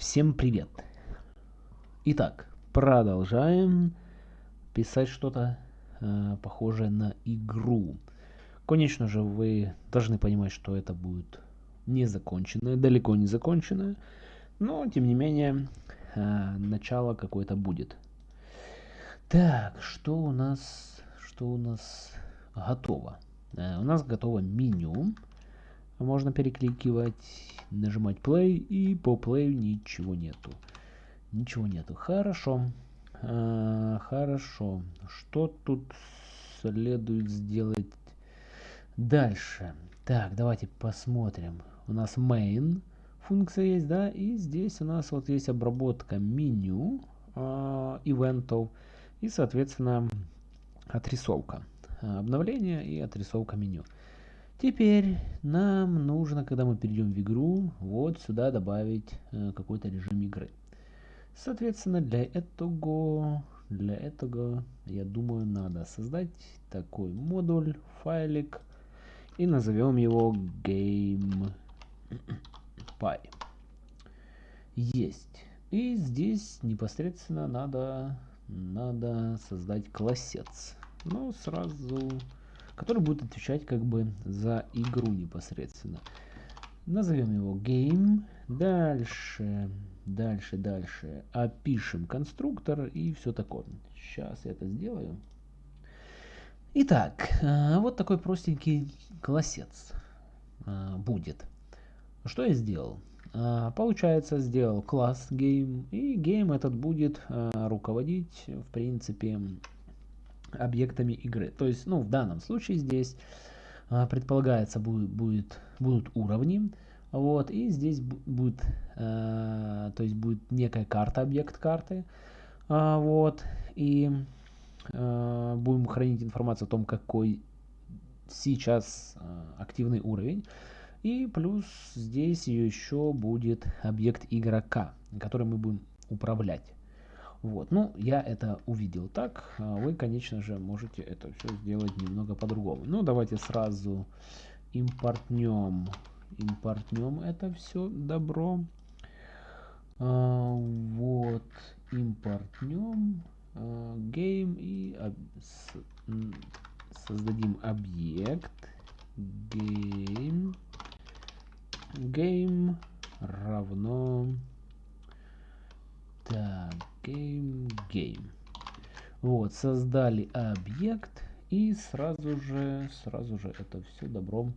Всем привет! Итак, продолжаем писать что-то э, похожее на игру. Конечно же, вы должны понимать, что это будет не законченное, далеко не законченное, но, тем не менее, э, начало какое-то будет. Так, что у нас, что у нас готово? Э, у нас готово меню. Можно перекликивать нажимать play и по play ничего нету. Ничего нету. Хорошо. А, хорошо. Что тут следует сделать дальше? Так, давайте посмотрим. У нас main функция есть, да, и здесь у нас вот есть обработка меню э, ивентов и, соответственно, отрисовка. Обновление и отрисовка меню. Теперь нам нужно, когда мы перейдем в игру, вот сюда добавить э, какой-то режим игры. Соответственно, для этого, для этого, я думаю, надо создать такой модуль, файлик, и назовем его GamePy. Есть. И здесь непосредственно надо, надо создать классец. Ну, сразу который будет отвечать как бы за игру непосредственно. Назовем его game. Дальше, дальше, дальше. Опишем конструктор и все такое. Сейчас я это сделаю. Итак, а, вот такой простенький классец а, будет. Что я сделал? А, получается, сделал класс game, и game этот будет руководить, в принципе, объектами игры. То есть, ну, в данном случае здесь а, предполагается будет, будет, будут уровни, вот, и здесь будет, э, то есть будет некая карта, объект карты, э, вот, и э, будем хранить информацию о том, какой сейчас э, активный уровень, и плюс здесь еще будет объект игрока, который мы будем управлять. Вот, ну, я это увидел так. А вы, конечно же, можете это все сделать немного по-другому. Ну, давайте сразу импортнем, импортнем это все добро. А, вот, импортнем а, game и об, с, создадим объект game game равно game game. Вот, создали объект и сразу же, сразу же это все добром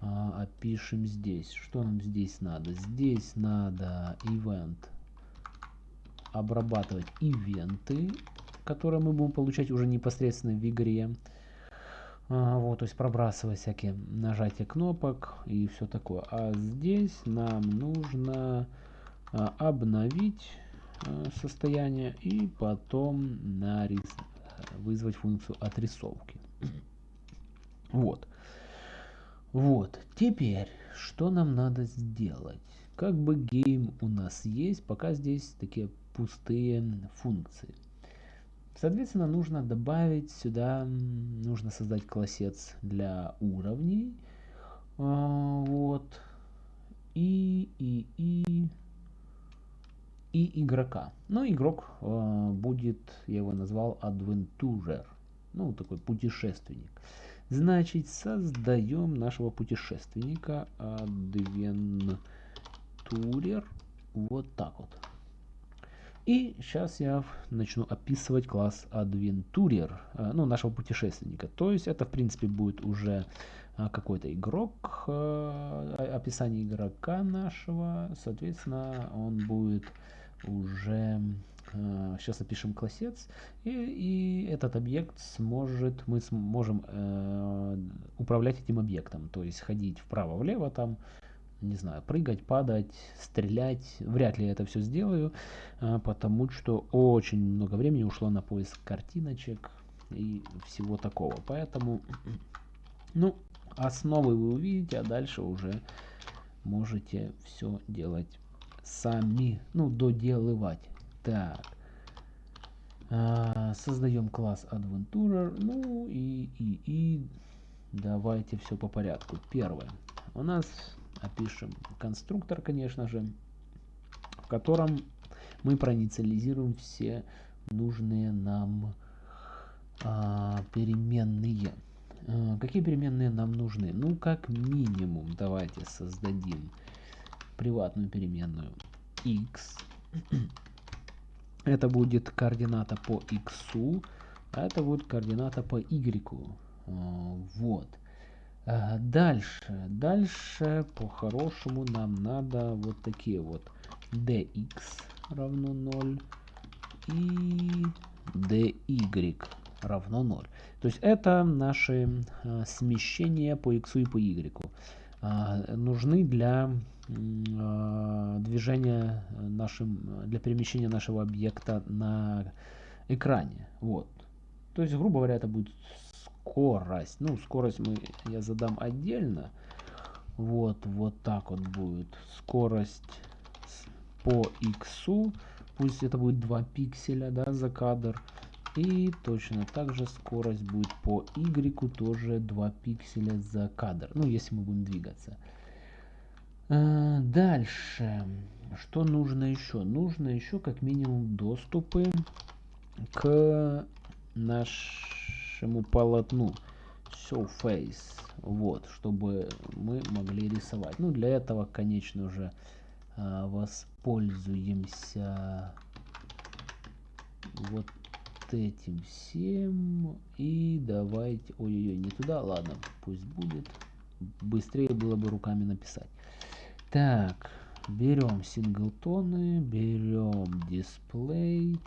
а, опишем здесь. Что нам здесь надо? Здесь надо event обрабатывать ивенты, которые мы будем получать уже непосредственно в игре. А, вот, то есть пробрасывать всякие нажатия кнопок и все такое. А здесь нам нужно а, обновить состояние и потом нарис... вызвать функцию отрисовки. Вот. Вот. Теперь, что нам надо сделать? Как бы гейм у нас есть, пока здесь такие пустые функции. Соответственно, нужно добавить сюда, нужно создать классец для уровней. А, вот. И, и, и и игрока. Но игрок э, будет, я его назвал Adventurer, ну такой путешественник. Значит, создаем нашего путешественника Adventurer вот так вот. И сейчас я начну описывать класс Adventurer, э, ну, нашего путешественника. То есть это, в принципе, будет уже э, какой-то игрок, э, описание игрока нашего. Соответственно, он будет уже э, сейчас опишем классец, и, и этот объект сможет, мы сможем э, управлять этим объектом, то есть ходить вправо-влево там, не знаю, прыгать, падать, стрелять. Вряд ли я это все сделаю, э, потому что очень много времени ушло на поиск картиночек и всего такого. Поэтому, ну, основы вы увидите, а дальше уже можете все делать сами, ну, доделывать. Так. А, создаем класс Adventurer. Ну и, и, и давайте все по порядку. Первое. У нас опишем конструктор, конечно же. в котором мы проинициализируем все нужные нам а, переменные. А, какие переменные нам нужны? Ну, как минимум, давайте создадим приватную переменную x. Это будет координата по x, а это будет координата по y. А, вот. А, дальше. Дальше по-хорошему нам надо вот такие вот dx равно 0 и dy равно 0. То есть это наши а, смещения по x и по y. Нужны для а, движения нашим, для перемещения нашего объекта на экране. Вот. То есть, грубо говоря, это будет скорость. Ну, скорость мы, я задам отдельно. Вот, вот так вот будет. Скорость по x, пусть это будет 2 пикселя, да, за кадр. И точно так же скорость будет по Y тоже 2 пикселя за кадр. Ну, если мы будем двигаться. А, дальше. Что нужно еще? Нужно еще как минимум доступы к нашему полотну. Surface. Вот, чтобы мы могли рисовать. Ну, для этого, конечно же, а, воспользуемся вот этим всем. И давайте... Ой-ой-ой, не туда. Ладно, пусть будет. Быстрее было бы руками написать. Так, берем синглтоны, берем дисплей,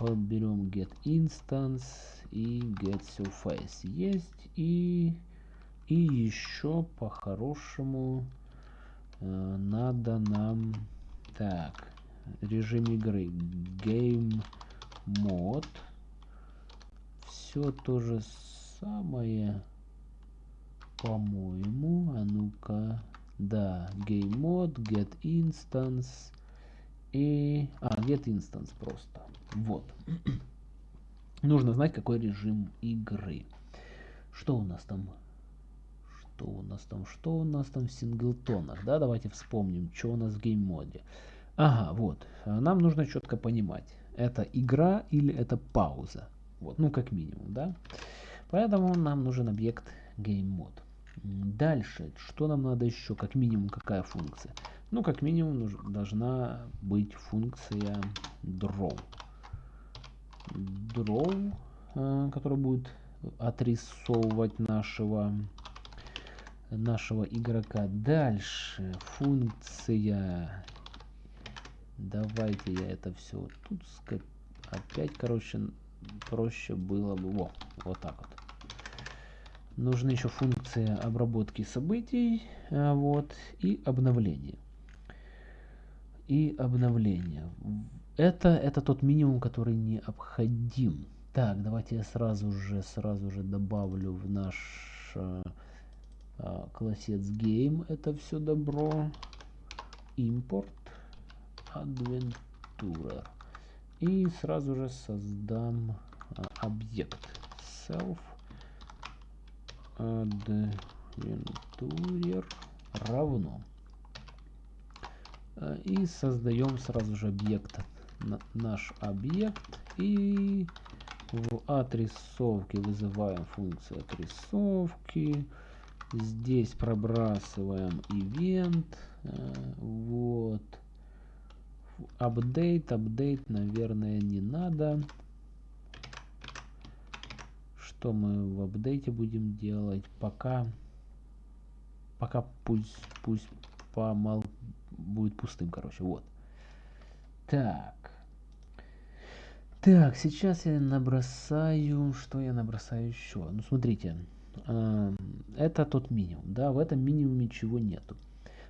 берем get instance и get surface. Есть. И, и еще по-хорошему э, надо нам... Так, режим игры. Game мод. Все то же самое, по-моему. А ну-ка. Да, game mode, get instance и... А, get instance просто. Вот. Нужно знать, какой режим игры. Что у нас там? Что у нас там? Что у нас там в синглтонах? Да, давайте вспомним, что у нас в гейм-моде. Ага, вот. Нам нужно четко понимать это игра или это пауза. Вот, ну как минимум, да. Поэтому нам нужен объект GameMod. Дальше, что нам надо еще, как минимум, какая функция? Ну, как минимум, должна быть функция draw. Draw, э, которая будет отрисовывать нашего нашего игрока. Дальше функция Давайте я это все тут скоп... опять, короче, проще было бы. Во, вот так вот. Нужны еще функции обработки событий, а, вот, и обновления. И обновление. Это, это тот минимум, который необходим. Так, давайте я сразу же, сразу же добавлю в наш а, а, классец game это все добро. Импорт. Adventurer. И сразу же создам а, объект self adventurer равно. А, и создаем сразу же объект, наш объект. И в отрисовке вызываем функцию отрисовки. Здесь пробрасываем event. А, вот апдейт, апдейт, наверное, не надо. Что мы в апдейте будем делать? Пока, пока пусть, пусть помал будет пустым, короче, вот. Так. Так, сейчас я набросаю, что я набросаю еще? Ну, смотрите, э, это тот минимум, да, в этом минимуме ничего нету.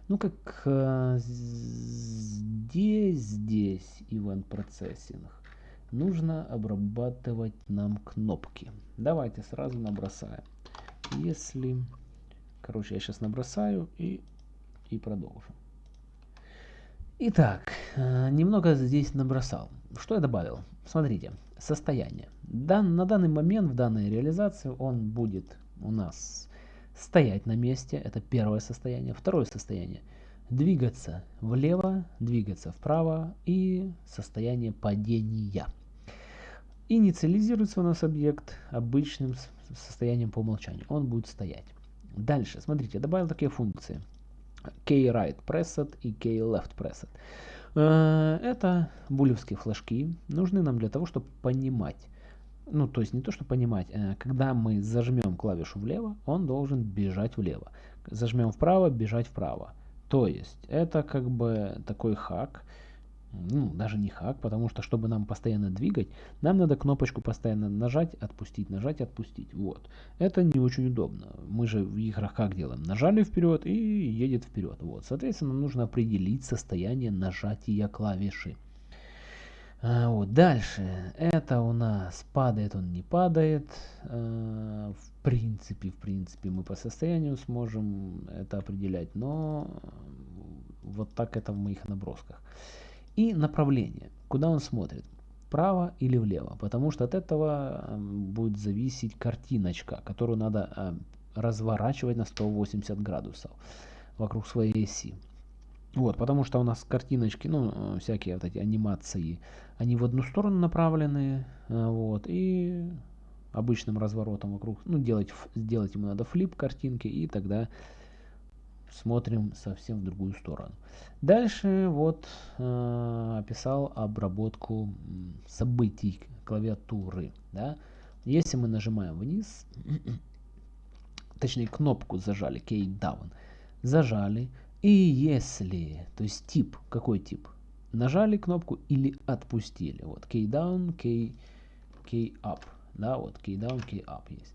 Ну, как э, здесь, здесь event процессинг, нужно обрабатывать нам кнопки. Давайте сразу набросаем. Если, короче, я сейчас набросаю и, и продолжим. Итак, э, немного здесь набросал. Что я добавил? Смотрите, состояние. Дан, на данный момент в данной реализации он будет у нас стоять на месте, это первое состояние. Второе состояние, двигаться влево, двигаться вправо и состояние падения. Инициализируется у нас объект обычным состоянием по умолчанию. Он будет стоять. Дальше, смотрите, добавил такие функции. K-right и K-left. Э, это булевские флажки. Нужны нам для того, чтобы понимать, ну, то есть не то, что понимать, э, когда мы зажмем клавишу влево, он должен бежать влево. Зажмем вправо, бежать вправо. То есть это как бы такой хак, ну, даже не хак, потому что, чтобы нам постоянно двигать, нам надо кнопочку постоянно нажать, отпустить, нажать, отпустить. Вот. Это не очень удобно. Мы же в играх как делаем? Нажали вперед и едет вперед. Вот. Соответственно, нужно определить состояние нажатия клавиши. А, вот. Дальше. Это у нас падает, он не падает. А, в принципе, в принципе, мы по состоянию сможем это определять, но вот так это в моих набросках и направление, куда он смотрит, вправо или влево, потому что от этого эм, будет зависеть картиночка, которую надо э, разворачивать на 180 градусов вокруг своей оси. Вот, потому что у нас картиночки, ну, э, всякие вот эти анимации, они в одну сторону направлены, э, вот, и обычным разворотом вокруг, ну, делать, сделать ему надо флип картинки, и тогда смотрим совсем в другую сторону. Дальше вот э, описал обработку событий клавиатуры. Да? Если мы нажимаем вниз, точнее кнопку зажали, key down, зажали, и если, то есть тип, какой тип? Нажали кнопку или отпустили. Вот key down, key, key up. Да, вот key down, key up есть.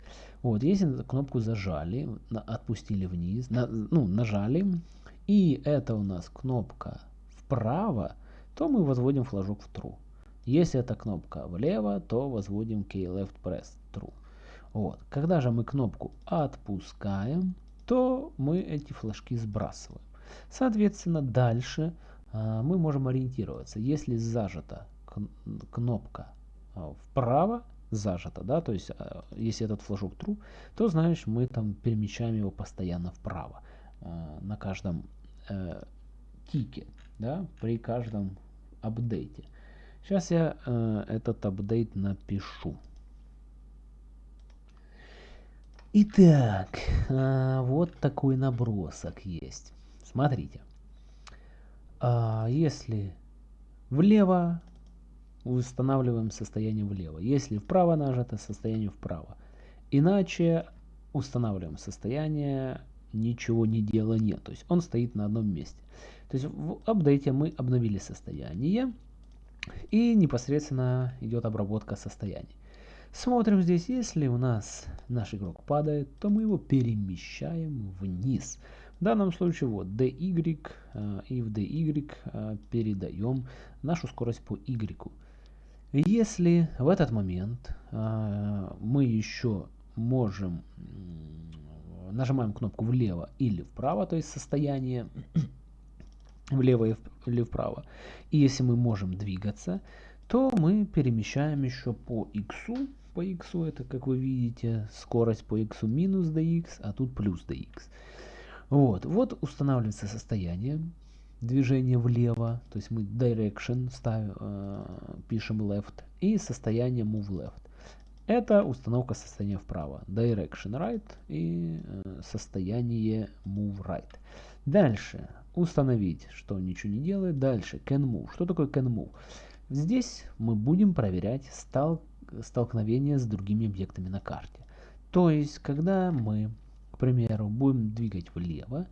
Вот, если кнопку зажали, на, отпустили вниз, на, ну, нажали, и это у нас кнопка вправо, то мы возводим флажок в true. Если эта кнопка влево, то возводим key left press true. Вот. Когда же мы кнопку отпускаем, то мы эти флажки сбрасываем. Соответственно, дальше а, мы можем ориентироваться. Если зажата кнопка а, вправо, зажато, да, то есть э, если этот флажок true, то значит мы там перемещаем его постоянно вправо э, на каждом э, тике, да, при каждом апдейте. Сейчас я э, этот апдейт напишу. Итак, э, вот такой набросок есть. Смотрите. А, если влево устанавливаем состояние влево. Если вправо нажато, состояние вправо. Иначе устанавливаем состояние ничего не делания. То есть он стоит на одном месте. То есть в апдейте мы обновили состояние и непосредственно идет обработка состояний. Смотрим здесь, если у нас наш игрок падает, то мы его перемещаем вниз. В данном случае вот dy э, и в dy э, передаем нашу скорость по y. Если в этот момент э, мы еще можем, нажимаем кнопку влево или вправо, то есть состояние влево или вправо, и если мы можем двигаться, то мы перемещаем еще по x, по x это, как вы видите, скорость по x минус dx, а тут плюс dx. Вот, вот устанавливается состояние движение влево, то есть мы direction ставим, э, пишем left и состояние move left. Это установка состояния вправо. Direction right и э, состояние move right. Дальше установить, что ничего не делает. Дальше can move. Что такое can move? Здесь мы будем проверять стал, столкновение с другими объектами на карте. То есть, когда мы, к примеру, будем двигать влево,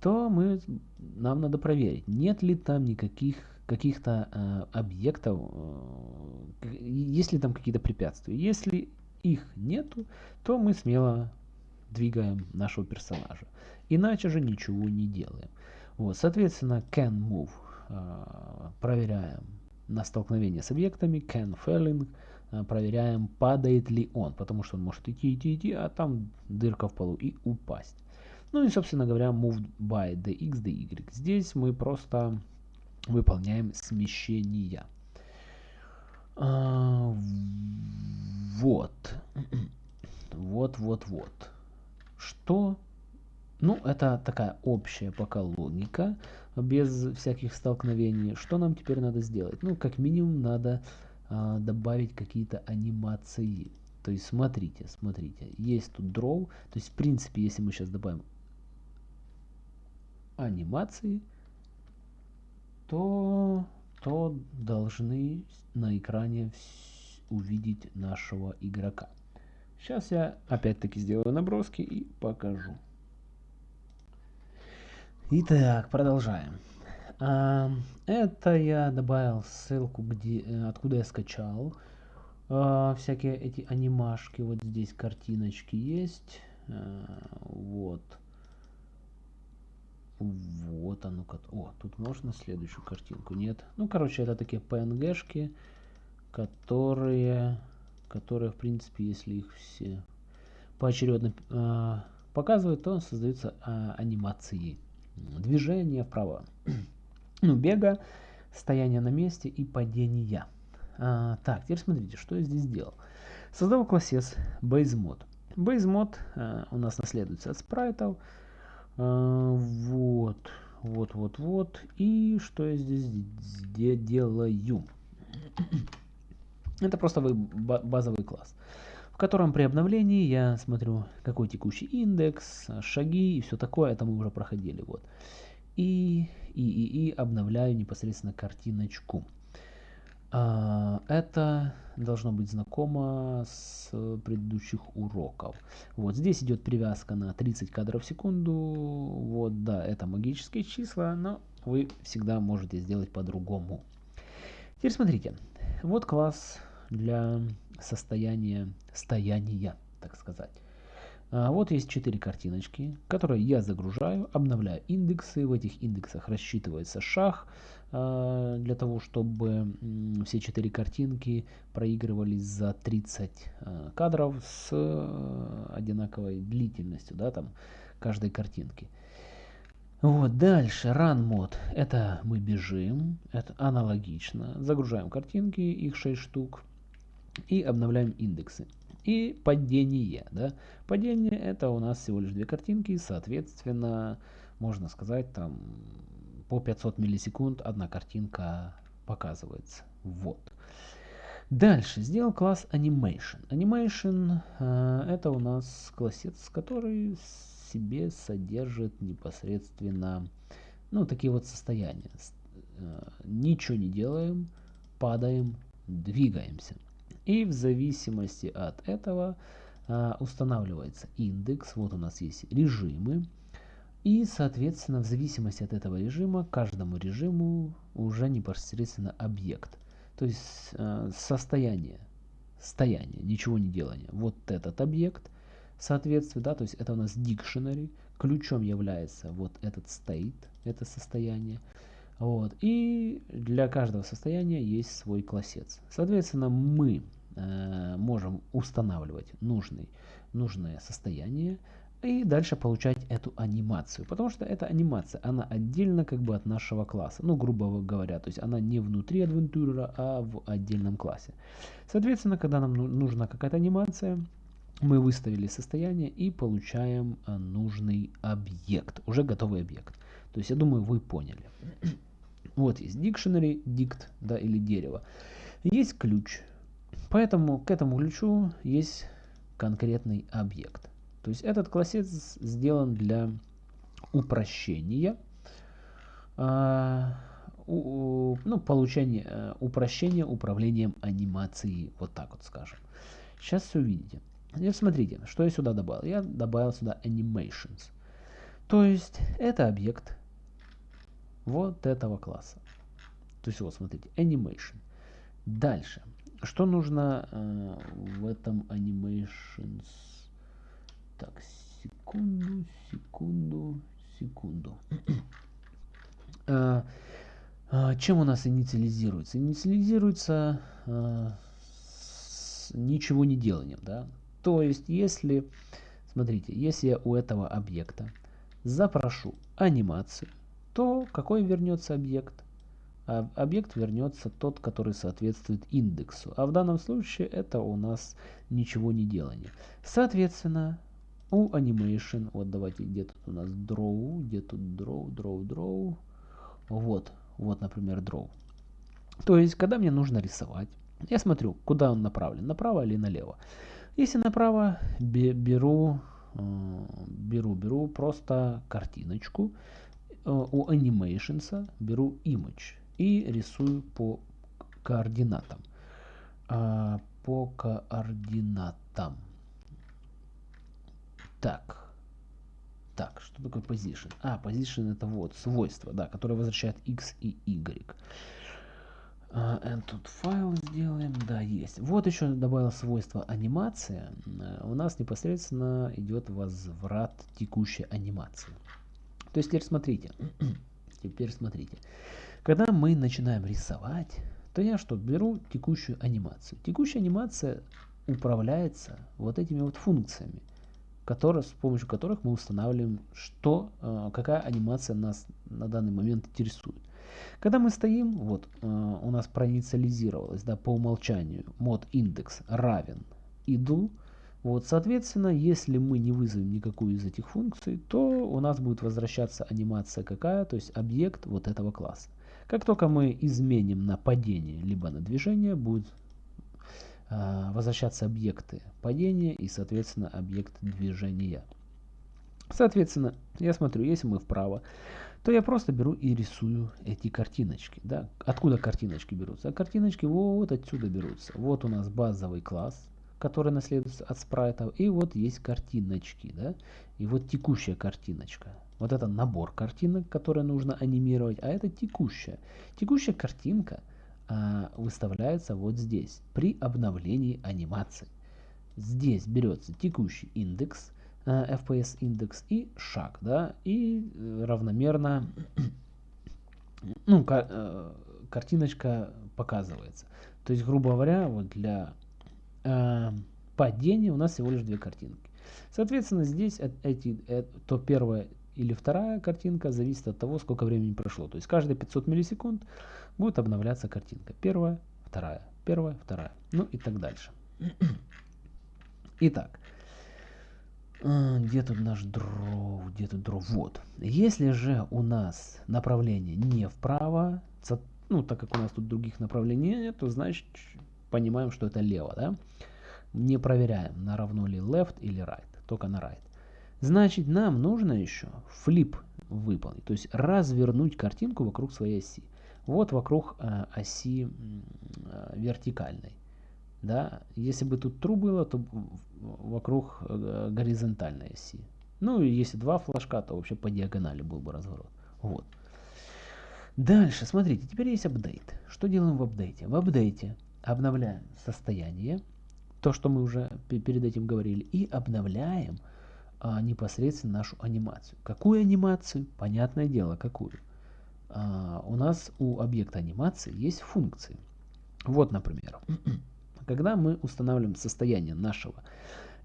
то мы, нам надо проверить, нет ли там никаких каких-то э, объектов, э, есть ли там какие-то препятствия. Если их нету, то мы смело двигаем нашего персонажа. Иначе же ничего не делаем. Вот, соответственно, can move э, проверяем на столкновение с объектами, can falling э, проверяем, падает ли он, потому что он может идти, идти, идти, а там дырка в полу и упасть. Ну и, собственно говоря, moved by dx, dy. Здесь мы просто выполняем смещение. А, вот. Вот, вот, вот. Что Ну, это такая общая пока логика, без всяких столкновений. Что нам теперь надо сделать? Ну, как минимум, надо а, добавить какие-то анимации. То есть, смотрите, смотрите, есть тут draw. То есть, в принципе, если мы сейчас добавим анимации, то, то должны на экране увидеть нашего игрока. Сейчас я опять-таки сделаю наброски и покажу. Итак, продолжаем. А, это я добавил ссылку, где, э, откуда я скачал а, всякие эти анимашки. Вот здесь картиночки есть. А, вот. Вот оно. О, тут можно следующую картинку? Нет. Ну, короче, это такие PNG-шки, которые, которые, в принципе, если их все поочередно э, показывают, то создаются э, анимации движения вправо, ну, бега, стояние на месте и падения. А, так, теперь смотрите, что я здесь сделал. Создал классес BaseMod. BaseMod а, у нас наследуется от спрайтов. Вот, вот, вот. И что я здесь делаю? Это просто базовый класс котором при обновлении я смотрю, какой текущий индекс, шаги и все такое, это мы уже проходили. Вот. И, и, и, и обновляю непосредственно картиночку. А, это должно быть знакомо с предыдущих уроков. Вот здесь идет привязка на 30 кадров в секунду. Вот, да, это магические числа, но вы всегда можете сделать по-другому. Теперь смотрите, вот класс для состояния, стояния, так сказать. А вот есть четыре картиночки, которые я загружаю, обновляю индексы. В этих индексах рассчитывается шаг для того, чтобы все четыре картинки проигрывались за 30 а, кадров с а, одинаковой длительностью, да, там каждой картинки. Вот, дальше, run мод. Это мы бежим, это аналогично. Загружаем картинки, их 6 штук и обновляем индексы. И падение. Да? Падение это у нас всего лишь две картинки, соответственно, можно сказать, там по 500 миллисекунд одна картинка показывается. Вот. Дальше сделал класс Animation. Animation э, это у нас классец, который себе содержит непосредственно ну, такие вот состояния. Э, ничего не делаем, падаем, двигаемся. И в зависимости от этого а, устанавливается индекс. Вот у нас есть режимы. И, соответственно, в зависимости от этого режима, каждому режиму уже непосредственно объект. То есть э, состояние, стояние, ничего не делание. Вот этот объект, соответственно, да, то есть это у нас dictionary. Ключом является вот этот state, это состояние. Вот. И для каждого состояния есть свой классец. Соответственно, мы Э, можем устанавливать нужный, нужное состояние и дальше получать эту анимацию. Потому что эта анимация, она отдельно как бы от нашего класса. Ну, грубо говоря, то есть она не внутри адвентура, а в отдельном классе. Соответственно, когда нам ну, нужна какая-то анимация, мы выставили состояние и получаем э, нужный объект, уже готовый объект. То есть, я думаю, вы поняли. Вот есть dictionary, dict, да, или дерево. Есть ключ, Поэтому к этому ключу есть конкретный объект. То есть этот классец сделан для упрощения, у, ну, получения, э, упрощения управлением анимацией, вот так вот скажем. Сейчас все увидите. Теперь смотрите, что я сюда добавил. Я добавил сюда animations. То есть это объект вот этого класса. То есть вот смотрите, animation. Дальше. Что нужно э, в этом animations? Так, секунду, секунду, секунду. э, э, чем у нас инициализируется? Инициализируется э, с ничего не деланием, да? То есть, если, смотрите, если я у этого объекта запрошу анимацию, то какой вернется объект? а объект вернется тот, который соответствует индексу. А в данном случае это у нас ничего не делание. Соответственно, у animation, вот давайте, где тут у нас draw, где тут draw, draw, draw, вот, вот, например, draw. То есть, когда мне нужно рисовать, я смотрю, куда он направлен, направо или налево. Если направо, беру, э, беру, беру просто картиночку, э, у animations беру image и рисую по координатам. А, по координатам. Так. Так, что такое position? А, position это вот свойство, да, которое возвращает x и y. Uh, and тут файл сделаем, да, есть. Вот еще добавил свойство анимация. Uh, у нас непосредственно идет возврат текущей анимации. То есть теперь смотрите, теперь смотрите. Когда мы начинаем рисовать, то я что, беру текущую анимацию. Текущая анимация управляется вот этими вот функциями которые, с помощью которых мы устанавливаем, что, э, какая анимация нас на данный момент интересует. Когда мы стоим, вот э, у нас проинициализировалось да, по умолчанию мод индекс равен иду, вот, соответственно, если мы не вызовем никакую из этих функций, то у нас будет возвращаться анимация какая, то есть объект вот этого класса. Как только мы изменим на падение либо на движение, будет возвращаться объекты падения и, соответственно, объект движения. Соответственно, я смотрю, если мы вправо, то я просто беру и рисую эти картиночки. Да? Откуда картиночки берутся? А картиночки вот отсюда берутся. Вот у нас базовый класс, который наследуется от спрайтов. И вот есть картиночки. Да? И вот текущая картиночка. Вот это набор картинок, которые нужно анимировать. А это текущая. Текущая картинка – а, выставляется вот здесь при обновлении анимации. Здесь берется текущий индекс, а, FPS индекс и шаг, да, и э, равномерно ну, э, картиночка показывается. То есть, грубо говоря, вот для э, падения у нас всего лишь две картинки. Соответственно, здесь эти, то первая или вторая картинка зависит от того, сколько времени прошло. То есть каждые 500 миллисекунд будет обновляться картинка. Первая, вторая, первая, вторая. Ну и так дальше. Итак, э, где тут наш дров, где тут дров? Вот. Если же у нас направление не вправо, ну так как у нас тут других направлений нет, то значит понимаем, что это лево, да? Не проверяем, на равно ли left или right, только на right. Значит, нам нужно еще флип выполнить, то есть развернуть картинку вокруг своей оси. Вот вокруг э, оси э, вертикальной. Да? Если бы тут true было, то вокруг э, горизонтальной оси. Ну и если два флажка, то вообще по диагонали был бы разворот. Вот. Дальше, смотрите, теперь есть апдейт. Что делаем в апдейте? В апдейте обновляем состояние, то, что мы уже перед этим говорили, и обновляем а, непосредственно нашу анимацию. Какую анимацию? Понятное дело, какую. А, у нас у объекта анимации есть функции. Вот, например, когда мы устанавливаем состояние нашего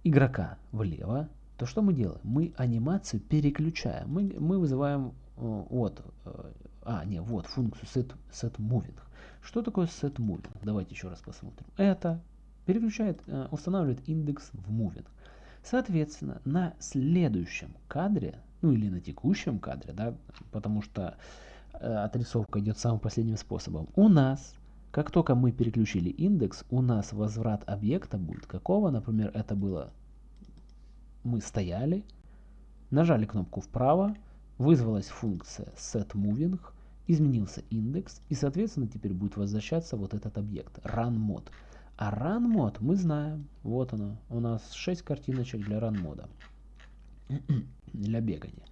игрока влево, то что мы делаем? Мы анимацию переключаем. Мы, мы вызываем э, вот, э, а, не, вот функцию set, set moving. Что такое set moving? Давайте еще раз посмотрим. Это переключает, э, устанавливает индекс в moving. Соответственно, на следующем кадре, ну или на текущем кадре, да, потому что отрисовка идет самым последним способом. У нас, как только мы переключили индекс, у нас возврат объекта будет какого? Например, это было, мы стояли, нажали кнопку вправо, вызвалась функция setMoving, изменился индекс, и, соответственно, теперь будет возвращаться вот этот объект, runMod. А runMod мы знаем, вот оно, у нас 6 картиночек для runModa, для бегания.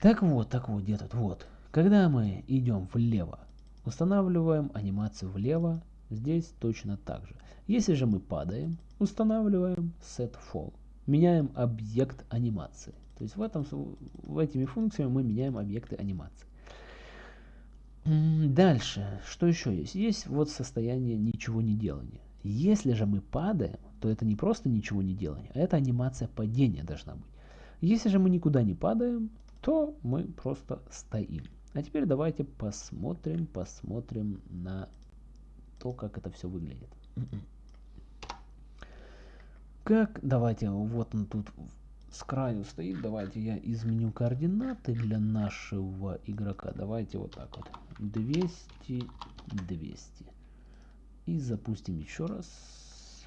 Так вот, так вот, где тут, вот, когда мы идем влево, устанавливаем анимацию влево, здесь точно так же. Если же мы падаем, устанавливаем setFall, меняем объект анимации. То есть в, этом, в этими функциями мы меняем объекты анимации. Дальше, что еще есть? Есть вот состояние ничего не делания. Если же мы падаем, то это не просто ничего не делания, а это анимация падения должна быть. Если же мы никуда не падаем, то мы просто стоим. А теперь давайте посмотрим, посмотрим на то, как это все выглядит. Как, давайте, вот он тут с краю стоит. Давайте я изменю координаты для нашего игрока. Давайте вот так вот. 200, 200. И запустим еще раз.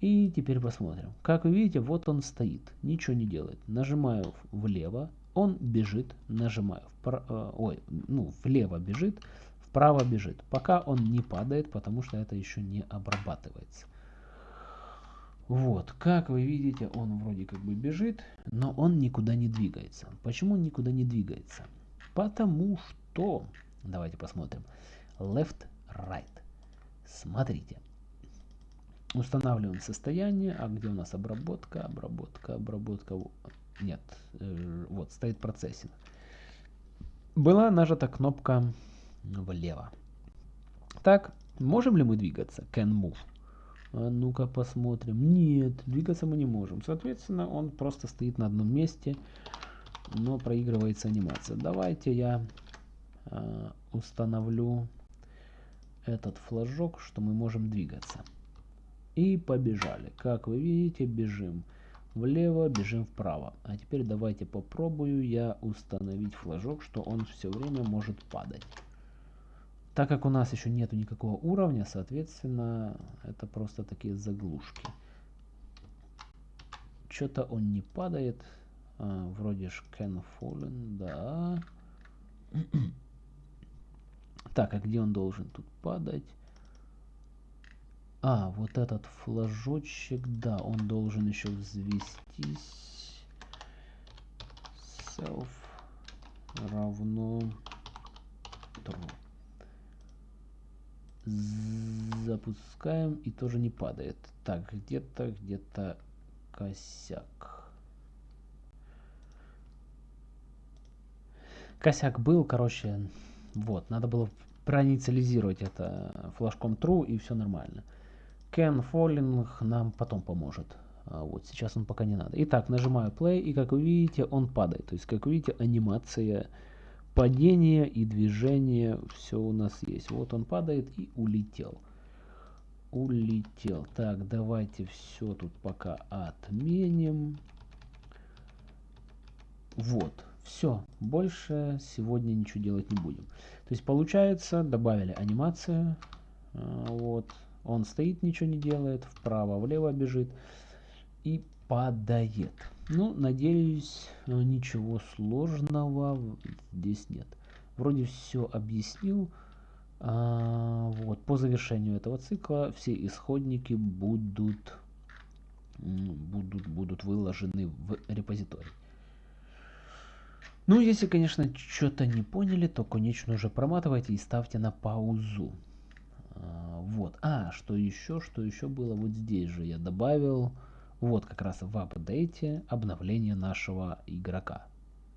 И теперь посмотрим. Как вы видите, вот он стоит. Ничего не делает. Нажимаю влево. Он бежит. Нажимаю. Впра... Э, ой, ну, влево бежит. Вправо бежит. Пока он не падает, потому что это еще не обрабатывается. Вот, как вы видите, он вроде как бы бежит, но он никуда не двигается. Почему он никуда не двигается? Потому что, давайте посмотрим, left, right. Смотрите. Устанавливаем состояние, а где у нас обработка, обработка, обработка, нет, э, вот стоит процессинг. Была нажата кнопка влево. Так, можем ли мы двигаться? Can move. А ну-ка посмотрим. Нет, двигаться мы не можем. Соответственно, он просто стоит на одном месте, но проигрывается анимация. Давайте я э, установлю этот флажок, что мы можем двигаться. И побежали. Как вы видите, бежим влево, бежим вправо. А теперь давайте попробую я установить флажок, что он все время может падать. Так как у нас еще нету никакого уровня, соответственно, это просто такие заглушки. Что-то он не падает. А, вроде ж can fallen, да. так, а где он должен тут падать? А, вот этот флажочек, да, он должен еще взвестись. Self равно true запускаем и тоже не падает. Так, где-то, где-то косяк. Косяк был, короче, вот, надо было проинициализировать это флажком true и все нормально. Can Falling нам потом поможет. А вот сейчас он пока не надо. Итак, нажимаю play и как вы видите, он падает. То есть, как вы видите, анимация падение и движение, все у нас есть. Вот он падает и улетел. Улетел. Так, давайте все тут пока отменим. Вот, все. Больше сегодня ничего делать не будем. То есть получается, добавили анимацию. А, вот, он стоит, ничего не делает, вправо-влево бежит и падает. Ну, надеюсь, ничего сложного здесь нет. Вроде все объяснил. А, вот, по завершению этого цикла все исходники будут, будут, будут выложены в репозиторий. Ну, если, конечно, что-то не поняли, то, конечно, уже проматывайте и ставьте на паузу. Вот. А, что еще, что еще было? Вот здесь же я добавил вот как раз в апдейте обновление нашего игрока.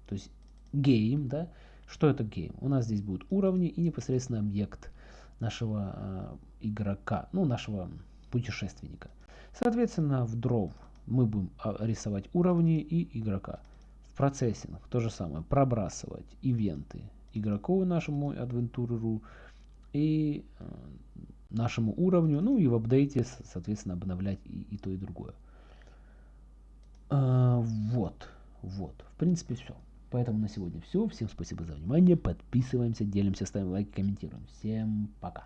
То есть game, да, что это game? У нас здесь будут уровни и непосредственно объект нашего э, игрока, ну, нашего путешественника. Соответственно, в draw мы будем а, рисовать уровни и игрока. В процессинг то же самое, пробрасывать ивенты игроку нашему адвентуреру и э, нашему уровню, ну и в апдейте, соответственно, обновлять и, и то, и другое. А, вот, вот, в принципе все. Поэтому на сегодня все. Всем спасибо за внимание. Подписываемся, делимся, ставим лайки, комментируем. Всем пока.